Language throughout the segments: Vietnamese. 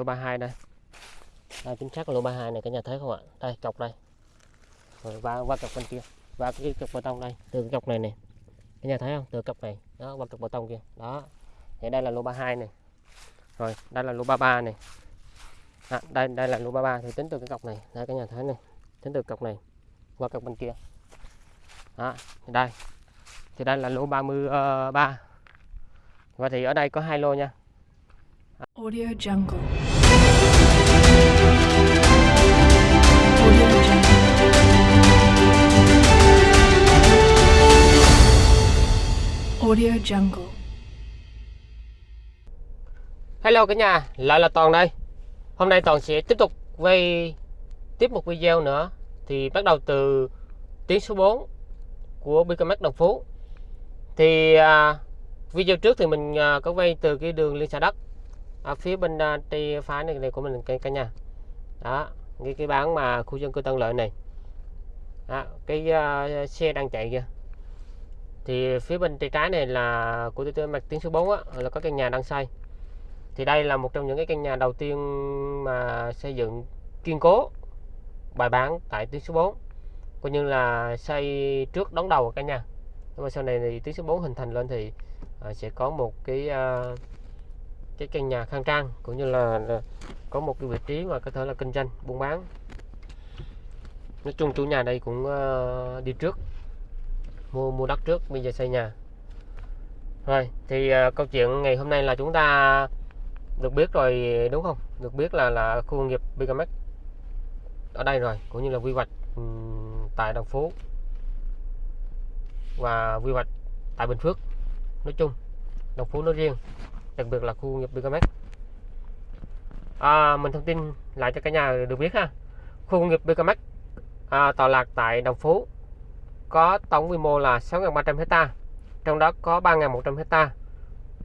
lô 32 đây. Đây chính xác là lô 32 này cả nhà thấy không ạ? Đây cọc đây. Rồi qua qua cọc bên kia. Và cái cọc bê tông đây từ cái cọc này này cả nhà thấy không? Từ cọc này. Đó qua cọc bê tông kia. Đó. Thì đây là lô 32 này rồi đây là lô 33 này à, đây đây là lô 33 thì tính từ cái cọc này. Đây cả nhà thấy này tính từ cọc này. Qua cọc bên kia. Đó thì đây. Thì đây là lô 33 ờ, và thì ở đây có hai lô nha. Audio Jungle. Audio Jungle. Audio Jungle. Hello cả nhà, lại là Toàn đây. Hôm nay Toàn sẽ tiếp tục quay tiếp một video nữa. Thì bắt đầu từ tiếng số 4 của BKMX Đồng Phú. Thì à, video trước thì mình à, có quay từ cái đường liên xã đất ở phía bên à, tay phải này, này của mình cả, cả nhà. Đó, cái cái bán mà khu dân cư Tân Lợi này. Đó, cái uh, xe đang chạy kìa. Thì phía bên tay trái này là của tôi mặt tiếng số 4 á, là có căn nhà đang xây thì đây là một trong những cái căn nhà đầu tiên mà xây dựng kiên cố bài bản tại tuyến số 4 coi như là xây trước đón đầu cả nhà nhưng mà sau này thì tuyến số 4 hình thành lên thì à, sẽ có một cái uh, cái căn nhà khang trang cũng như là, có một cái vị trí mà có thể là kinh doanh buôn bán. Nói chung chủ nhà đây cũng ờ, đi trước mua mua đất trước bây giờ xây nhà. Rồi thì ờ, câu chuyện ngày hôm nay là chúng ta được biết rồi đúng không? Được biết là là khu công nghiệp Bigamex ở đây rồi cũng như là quy hoạch tại Đồng Phú và quy hoạch tại Bình Phước. Nói chung Đồng Phú nói riêng đặc biệt là khu công nghiệp BKMX à, mình thông tin lại cho cả nhà được biết ha. Khu công nghiệp BKMX à, tọa lạc tại Đồng Phú có tổng quy mô là 6.300 hecta trong đó có 3.100 hecta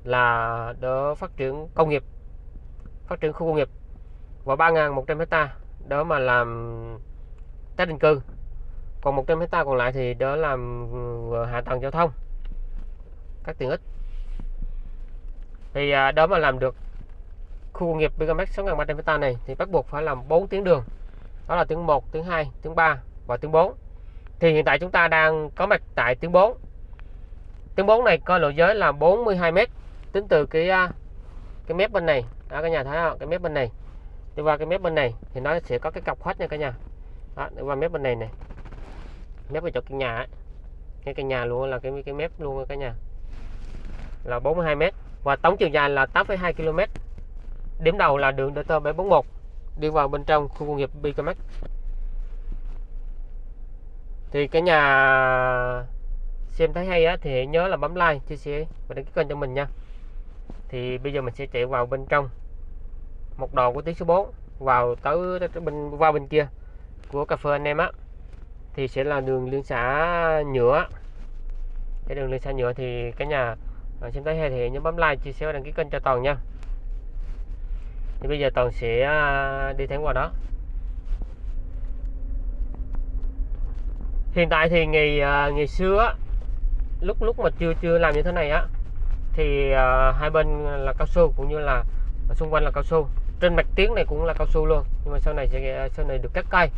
là để phát triển công nghiệp phát triển khu công nghiệp và 3.100 hecta đó mà làm tái định cư. Còn 100 hecta còn lại thì đó làm ừ, hạ tầng giao thông các tiện ích thì à, đó mà làm được khu công nghiệp BKMX 6.300 hecta này thì bắt buộc phải làm 4 tuyến đường. Đó là tuyến 1, tuyến 2, tuyến 3 và tuyến 4 thì hiện tại chúng ta đang có mặt tại tuyến 4 tuyến 4 này có lộ giới là 42 m tính từ cái à, cái mép bên này đó cả nhà thấy không? Cái mép bên này. Đi qua cái mép bên này thì nó sẽ có cái cọc khoách nha cả nhà. Đó, đi qua mép bên này này mép ở chỗ căn nhà ấy. cái căn nhà luôn là cái cái mép luôn cả nhà. Là 42 m và tổng chiều dài là 8,2 km. Điểm đầu là đường DT 741 đi vào bên trong khu công nghiệp BKMX thì cái nhà xem thấy hay á thì nhớ là bấm like chia sẻ và đăng ký kênh cho mình nha. Thì bây giờ mình sẽ chạy vào bên trong một đầu của tuyến số 4 vào tới bên qua bên kia của cà phê anh em á. Thì sẽ là đường liên xã nhựa. Cái đường liên xã nhựa thì cái nhà rồi xem thấy hay thì nhớ bấm like chia sẻ và đăng ký kênh cho toàn nha. Thì bây giờ toàn sẽ à, đi thẳng qua đó. Hiện tại thì ngày à, ngày xưa lúc lúc mà chưa chưa làm như thế này á thì à, hai bên là cao su cũng như là xung quanh là cao su. Trên mặt tiếng này cũng là cao su luôn nhưng mà sau này sẽ sau này được cắt cây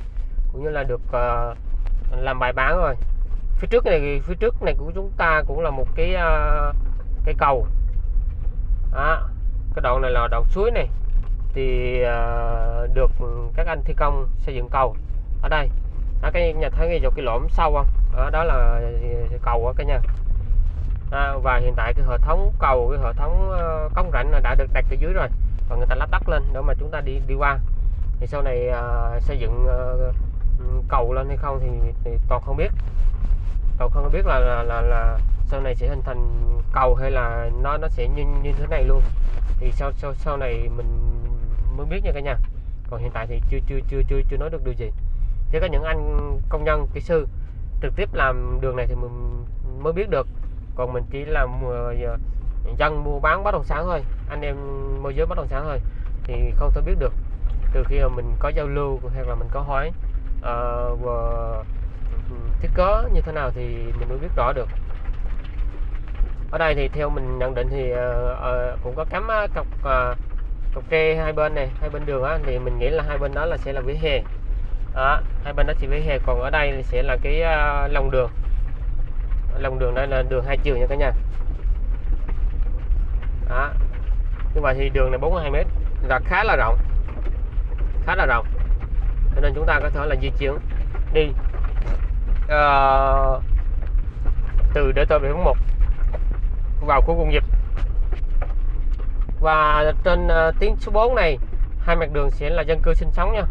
cũng như là được làm bài bán rồi. Phía trước này phía trước này của chúng ta cũng là một cái uh, cái cầu. Đó. cái đoạn này là đoạn suối này. Thì uh, được các anh thi công xây dựng cầu ở đây. Đó, cái nhà thấy ngay chỗ cái lõm sâu không? Đó, đó là cầu ở cái nhà. À, và hiện tại cái hệ thống cầu cái hệ thống uh, cống rãnh là đã được đặt ở dưới rồi và người ta lắp đất lên để mà chúng ta đi đi qua. Thì sau này uh, xây dựng uh, cầu lên hay không thì, thì toàn không biết. Toàn không biết là là, là là sau này sẽ hình thành cầu hay là nó nó sẽ như như thế này luôn. Thì sau sau sau này mình mới biết nha cả nhà. Còn hiện tại thì chưa chưa chưa chưa chưa nói được điều gì. Chỉ có những anh công nhân kỹ sư trực tiếp làm đường này thì mình mới biết được. Còn mình chỉ là uh, dân mua bán bất động sản thôi. Anh em môi giới bất động sản thôi. Thì không thể biết được. Từ khi mà mình có giao lưu hay là mình có hỏi uh, thiết kế như thế nào thì mình mới biết rõ được ở đây thì theo mình nhận định thì uh, uh, cũng có cắm ờ, cọc uh, cọc tre hai bên này hai bên đường á thì mình nghĩ là hai bên đó là sẽ là vỉa hè. Đó hai bên đó chỉ vỉa hè còn ở đây thì sẽ là cái uh, lòng đường. Lòng đường đây là đường hai chiều nha cả nhà. Đó như vậy thì đường này 42 mét là khá là rộng khá là rộng. Cho nên chúng ta có thể là di chuyển đi uh, từ DT741 vào khu công nghiệp. Và trên uh, tuyến số 4 này hai mặt đường sẽ là dân cư sinh sống nha.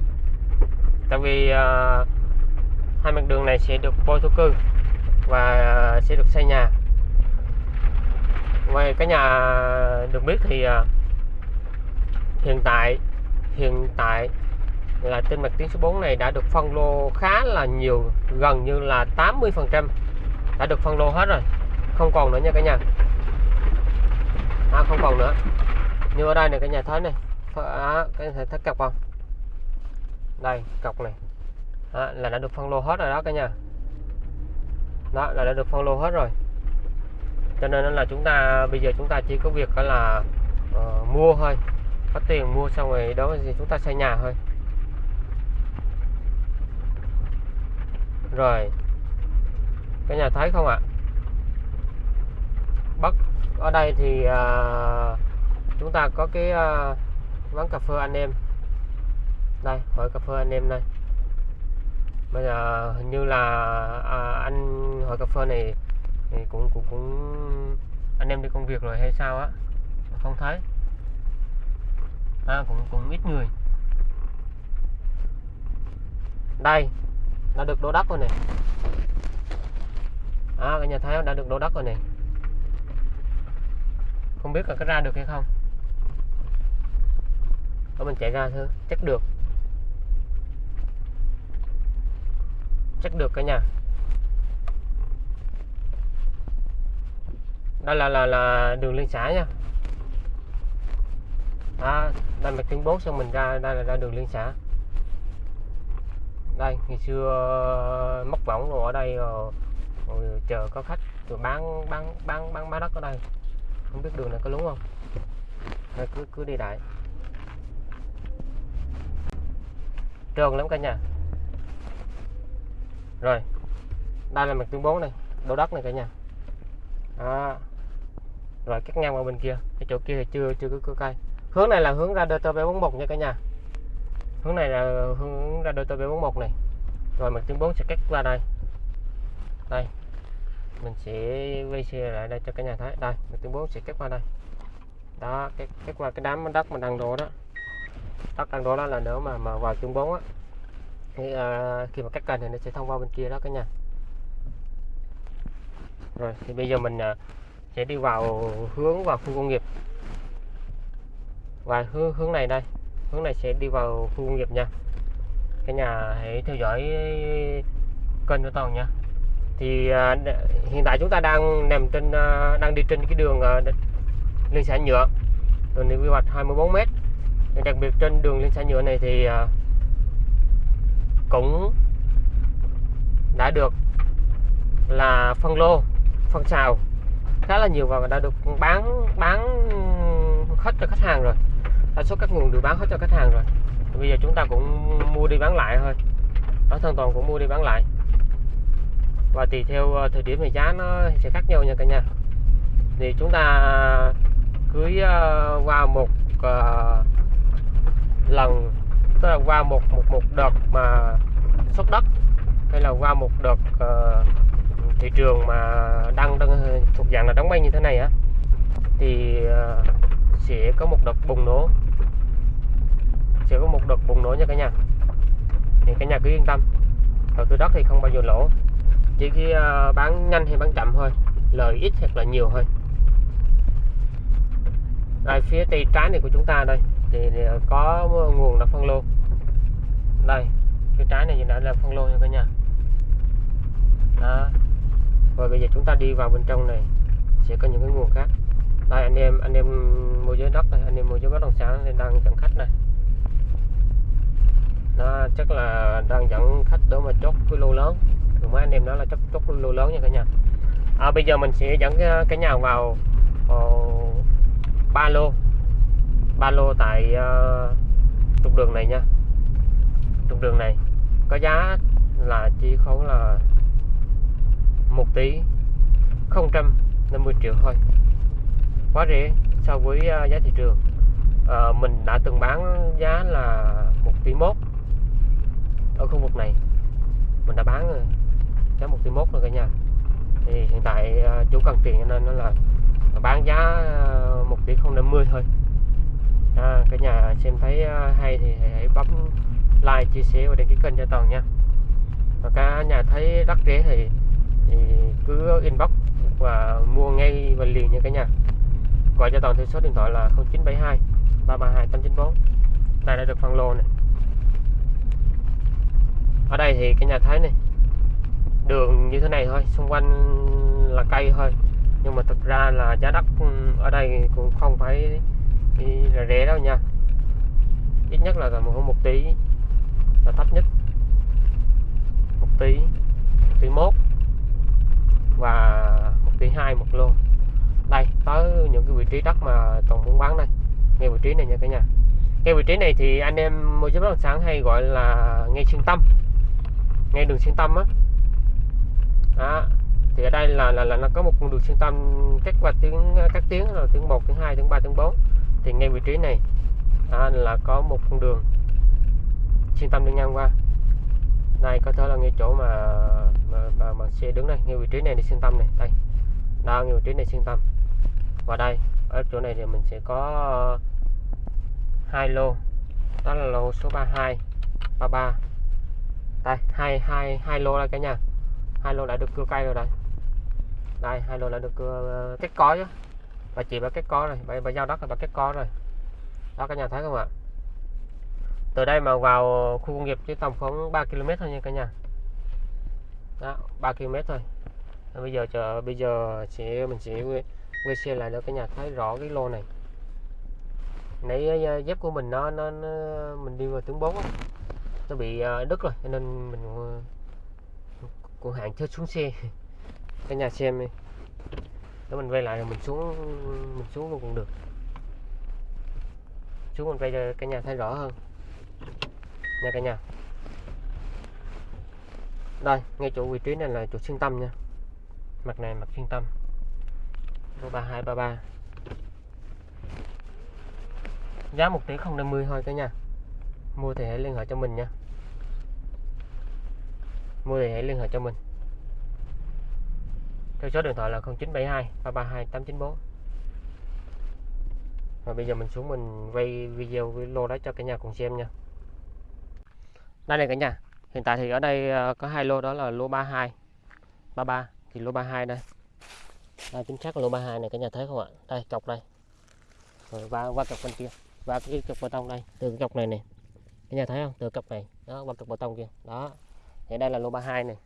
Tại vì uh, hai mặt đường này sẽ được bôi thổ cư và uh, sẽ được xây nhà. Ngoài cái nhà được biết thì uh, hiện tại hiện tại là trên mặt tuyến số 4 này đã được phân lô khá là nhiều gần như là 80 phần trăm đã được phân lô hết rồi. Không còn nữa nha cả nhà à, không còn nữa. Như ở đây này cái nhà thấy này. À, cái thể thấy cọc không? Đây cọc này. À, là đã được phân lô hết rồi đó cả nhà. Đó là đã được phân lô hết rồi. Cho nên là chúng ta bây giờ chúng ta chỉ có việc đó là uh, mua thôi. Có tiền mua xong rồi đó thì chúng ta xây nhà thôi. Rồi. Cái nhà thấy không ạ? Bắc ở đây thì à, chúng ta có cái à, quán cà phê anh em. Đây hỏi cà phê anh em đây. Bây giờ hình như là à, anh hỏi cà phê này thì cũng cũng cũng anh em đi công việc rồi hay sao á? Không thấy. À, cũng cũng ít người. Đây đã được đổ đất rồi này. À cả nhà thấy đã được đổ đất rồi này không biết là có ra được hay không. Đó mình chạy ra thôi chắc được. Chắc được cả nhà. Đây là là là đường liên xã nha. À, đây mặt tuyến 4 xong mình ra đây là ra đường liên xã. Đây ngày xưa ờ, móc võng rồi ở đây rồi, rồi chờ có khách rồi bán bán bán bán bán đất ở đây không biết đường này có đúng không? Thôi cứ cứ đi đại trơn lắm cả nhà? Rồi đây là mặt tuyến 4 này đổ đất này cả nhà. À. rồi cắt ngang qua bên kia cái chỗ kia thì chưa chưa có, có cây. Hướng này là hướng ra DT 741 nha cả nhà. Hướng này là hướng ra DT 741 này. Rồi mặt tuyến 4 sẽ cắt qua đây. Đây mình sẽ quay xe lại đây cho cả nhà thấy. Đây mình tuyến 4 sẽ cắt qua đây. Đó cắt, kết qua cái đám đất mà đang đổ đó. Đất đang đổ đó là nếu mà mà vào tuyến bốn á. Thì uh, khi mà cắt cành thì nó sẽ thông qua bên kia đó cả nhà. Rồi thì bây giờ mình uh, sẽ đi vào hướng vào khu công nghiệp. Và hướng hướng này đây. Hướng này sẽ đi vào khu công nghiệp nha. Cả nhà hãy theo dõi kênh của toàn nha thì uh, hiện tại chúng ta đang nằm trên uh, đang đi trên cái đường uh, liên xã nhựa. Đường quy hoạch 24 m đặc biệt trên đường liên xã nhựa này thì uh, cũng đã được là phân lô phân xào khá là nhiều và đã được bán bán hết cho khách hàng rồi. Đa số các nguồn đều bán hết cho khách hàng rồi. Bây giờ chúng ta cũng mua đi bán lại thôi. Ở thân toàn cũng mua đi bán lại và tùy theo ờ, thời điểm thì giá nó sẽ khác nhau nha cả nhà. Thì chúng ta cưới ờ, qua một uh, lần tức là qua một một một đợt mà xuất đất hay là qua một đợt uh, thị trường mà đang đang thuộc dạng là đóng băng như thế này á thì uh, sẽ có một đợt bùng nổ. Sẽ có một đợt bùng nổ nha cả nhà. Thì cả nhà cứ yên tâm. Đầu tư đất thì không bao giờ lỗ chỉ khi ờ, bán nhanh hay bán chậm thôi lời ít hoặc là nhiều thôi. Đây phía tay trái này của chúng ta đây thì, ờ, có nguồn là phân lô. Đây cái trái này đã là phân lô nha cả nhà. Đó. Rồi bây giờ chúng ta đi vào bên trong này sẽ có những cái nguồn khác. Đây anh em anh em mua giới đất này anh em mua giới bất động sản nên đang dẫn khách này. Nó chắc là đang dẫn khách đó mà chốt cái lô lớn rồi mấy anh em nói là chốt chốt lô lớn nha cả nhà. À, bây giờ mình sẽ dẫn ờ, cái nhà vào ờ, ba lô. Ba lô tại uh, trục đường này nha. Trục đường này có giá là chỉ khấu là một tỷ 050 triệu thôi. Quá rẻ so với uh, giá thị trường. Uh, mình đã từng bán giá là 1 tỷ mốt ở khu vực này. Mình đã bán rồi cái 1 tỷ mốt nữa cả nhà. Thì hiện tại ờ, chủ cần tiền cho nên nó là bán giá à, 1 tỷ 050 thôi. À, cả nhà xem thấy à, hay thì hãy bấm like chia sẻ và đăng ký kênh cho toàn nha. Và cả nhà thấy đắt rẻ thì, thì cứ inbox và mua ngay và liền nha cả nhà. Gọi cho toàn theo số điện thoại là 0972 332 894 đây đã được phân lô này ở đây thì cả nhà thấy này đường như thế này thôi, xung quanh là cây thôi. Nhưng mà thực ra là giá đất ừ, ở đây cũng không phải là rẻ đâu nha. Ít nhất là tầm hơn một tỷ là thấp nhất. Một tỷ một tỷ mốt và một tỷ hai một lô. Đây, tới những cái vị trí đất mà còn muốn bán đây. Ngay vị trí này nha cả nhà. Ngay vị trí này thì anh em môi giới bất động sản hay gọi là ngay xuyên tâm. Ngay đường xuyên tâm á đó. thì ở đây là, là là nó có một con đường xuyên tâm cách qua tiếng các tiếng là tiếng 1, tiếng 2, tiếng 3, tiếng 4 thì ngay vị trí này đó, là có một con đường xuyên tâm đi ngang qua. Đây có thể là ngay chỗ mà mà, mà, mà xe đứng đây ngay vị trí này đi xuyên tâm này đây. Đó ngay vị trí này xuyên tâm. Và đây ở chỗ này thì mình sẽ có hai lô. Đó là lô số 32 33 đây hai hai hai lô đây cả nhà hai lô đã được cưa cây rồi đây. Đây hai lô đã được cưa ờ, kết có chứ bà chị bà kết có rồi bà, bà giao đất là bà kết có rồi. Đó cả nhà thấy không ạ? Từ đây mà vào khu công nghiệp chỉ tầm khoảng 3 km thôi nha cả nhà. Đó 3 km thôi. Bây giờ chờ bây giờ chị mình sẽ quay xe lại để cả nhà thấy rõ cái lô này. Nãy ờ, dép của mình nó nó, nó mình đi vào tướng bốn nó bị ờ, đứt rồi cho nên mình cô hàng chưa xuống xe. Cả nhà xem đi. Để mình quay lại rồi mình xuống mình xuống luôn cũng được. Xuống mình quay cho cả nhà thấy rõ hơn. Nha cả nhà. Đây, ngay chỗ vị trí này là chỗ xuyên tâm nha. Mặt này mặt xuyên tâm. Lô 3233 giá một tỷ 050 thôi cả nhà. Mua thì hãy liên hệ cho mình nha mua thì hãy liên hệ cho mình. Theo số điện thoại là 0972 332 894 và bây giờ mình xuống mình quay video với lô đó cho cả nhà cùng xem nha. Đây này cả nhà, hiện tại thì ở đây ờ, có hai lô, đó là lô 32 33 thì lô 32 đây. Đây, chính xác là lô 32 này, cả nhà thấy không ạ? Đây cọc đây. Rồi qua qua cọc bên kia và cái cọc bê tông đây, từ cái cọc này nè. Cả nhà thấy không? Từ cọc này, đó qua cọc bê tông kia, đó thì đây là lô 32 này.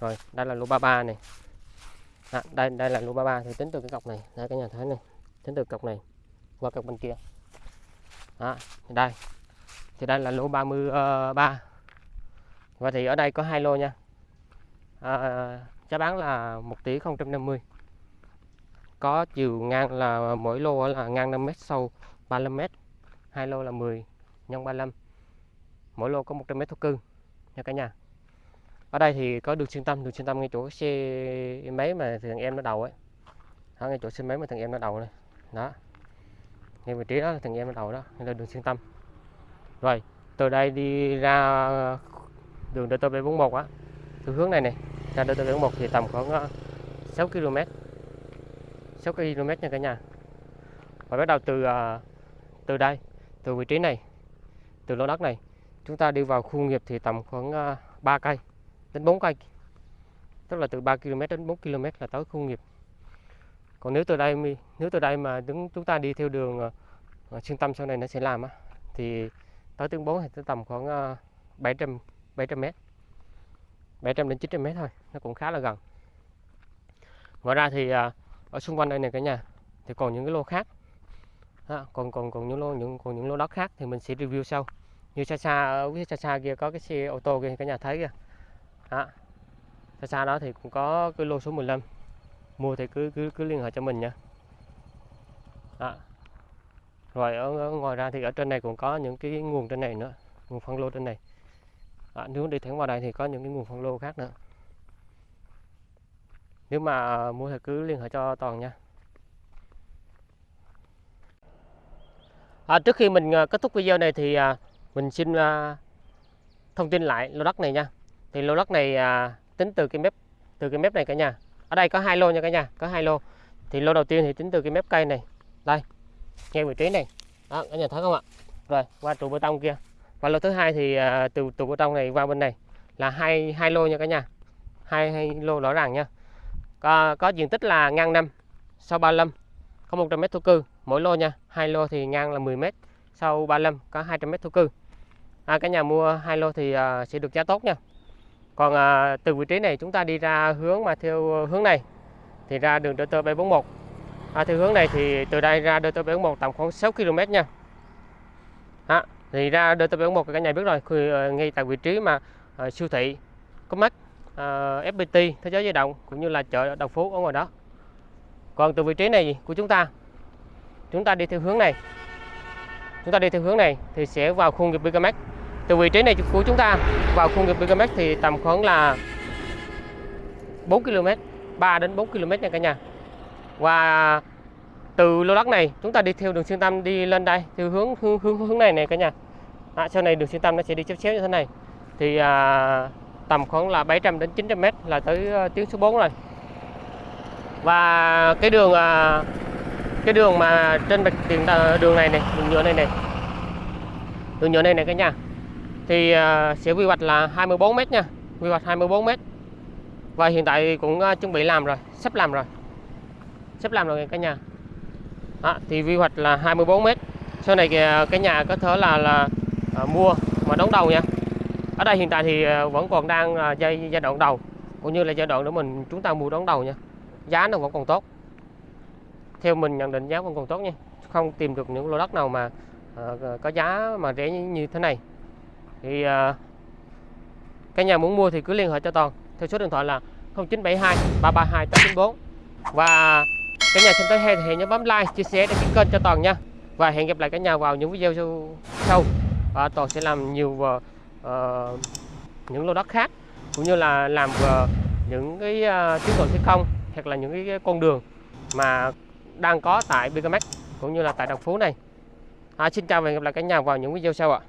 Rồi đây là lô 33 này. À, đây đây là lô 33 thì tính từ cái cọc này. Đây cái nhà thấy này. Tính từ cọc này qua cọc bên kia. Đó thì đây. Thì đây là lô 33 ờ, và thì ở đây có hai lô nha. À, giá bán là 1 tỷ 050 có chiều ngang là mỗi lô là ngang 5 m sâu 35 m hai lô là 10 nhân 35 mỗi lô có 100 m thổ cư nha cả nhà ở đây thì có đường xuyên tâm đường xuyên tâm ngay chỗ xe máy mà thằng em nó đầu ấy. Đó, ngay chỗ xe máy mà thằng em nó đầu này. Đó. Ngay vị trí đó thằng em nó đầu đó đây là đường xuyên tâm. Rồi từ đây đi ra đường DT741 á. Từ hướng này này ra DT741 thì tầm khoảng 6 km 6 km nha cả nhà. Và bắt đầu từ ờ, từ đây từ vị trí này từ lô đất này chúng ta đi vào khu nghiệp thì tầm khoảng ờ, 3 cây đến 4 cây tức là từ 3 km đến 4 km là tới khu nghiệp. Còn nếu từ đây nếu từ đây mà đứng chúng ta đi theo đường uh, xuyên tâm sau này nó sẽ làm á thì tới tiếng 4 thì tới tầm khoảng 700 700 m 700 đến 900 m thôi nó cũng khá là gần. Ngoài ra thì ờ, ở xung quanh đây này cả nhà thì còn những cái lô khác. Đó, còn còn còn những lô những còn những lô đất khác thì mình sẽ review sau. Như xa xa ở phía xa xa kia có cái xe ô tô kia cả nhà thấy kìa đó. xa xa đó thì cũng có cái lô số 15 mua thì cứ cứ cứ liên hệ cho mình nha. Đó. rồi ở, ở ngoài ra thì ở trên này cũng có những cái nguồn trên này nữa nguồn phân lô trên này. Đó, nếu đi thẳng vào đây thì có những cái nguồn phân lô khác nữa. Nếu mà mua thì cứ liên hệ cho toàn nha. À, trước khi mình à, kết thúc video này thì à, mình xin à, thông tin lại lô đất này nha thì lô đất này à, tính từ cái mép từ cái mép này cả nhà. Ở đây có hai lô nha cả nhà có hai lô. Thì lô đầu tiên thì tính từ cái mép cây này. Đây ngay vị trí này. Đó cả nhà thấy không ạ? Rồi qua trụ bê tông kia. Và lô thứ hai thì à, từ trụ bê tông này qua bên này. Là hai hai lô nha cả nhà. Hai, hai lô rõ ràng nha. Có, có diện tích là ngang năm sau 35 có 100 mét thổ cư. Mỗi lô nha hai lô thì ngang là 10 mét sau 35 có 200 mét thổ cư. À, cả nhà mua hai lô thì à, sẽ được giá tốt nha còn à, từ vị trí này chúng ta đi ra hướng mà theo ờ, hướng này thì ra đường DT 741 à, theo hướng này thì từ đây ra DT 741 tầm khoảng 6 km nha. À, thì ra DT 741 cả nhà biết rồi khi, ờ, ngay tại vị trí mà à, siêu thị có mắt à, FPT thế giới di động cũng như là chợ đồng phú ở ngoài đó. Còn từ vị trí này của chúng ta chúng ta đi theo hướng này. Chúng ta đi theo hướng này thì sẽ vào khu nghiệp BKMX từ vị trí này của chúng ta vào khu nghiệp BKMX thì tầm khoảng là 4 km 3 đến 4 km nha cả nhà. Và từ lô đất này chúng ta đi theo đường xuyên tâm đi lên đây theo hướng hướng hướng, hướng này này cả nhà. À, sau này đường xuyên tâm nó sẽ đi chéo chéo như thế này. Thì à, tầm khoảng là 700 đến 900 mét là tới uh, tuyến số 4 rồi. Và cái đường uh, cái đường mà trên bạch tiền à, đường này này đường nhựa này này. Đường nhựa này này cả nhà thì à, sẽ quy hoạch là 24 mét nha quy hoạch 24 mét. Và hiện tại cũng à, chuẩn bị làm rồi sắp làm rồi sắp làm rồi cả nhà. Đó, thì quy hoạch là 24 mét. Sau này à, cái nhà có thể là là mua mà đóng đầu nha. Ở đây hiện tại thì vẫn còn đang giai giai đoạn đầu cũng như là giai đoạn để mình chúng ta mua đón đầu nha. Giá nó vẫn còn tốt. Theo mình nhận định giá vẫn còn tốt nha. Không tìm được những lô đất nào mà uh, có giá mà rẻ như thế này thì uh, cái nhà muốn mua thì cứ liên hệ cho toàn. Theo số điện thoại là 0972 332 894 và cả nhà xem tới hay thì hãy nhớ bấm like chia sẻ để kênh cho toàn nha. Và hẹn gặp lại cả nhà vào những video sau. Và toàn sẽ làm nhiều uh, uh, những lô đất khác cũng như là làm uh, những cái ờ, uh, tuyến đường thi công hoặc là những cái con đường mà đang có tại Bigamax cũng như là tại đồng Phú này. À, xin chào và hẹn gặp lại cả nhà vào những video sau ạ.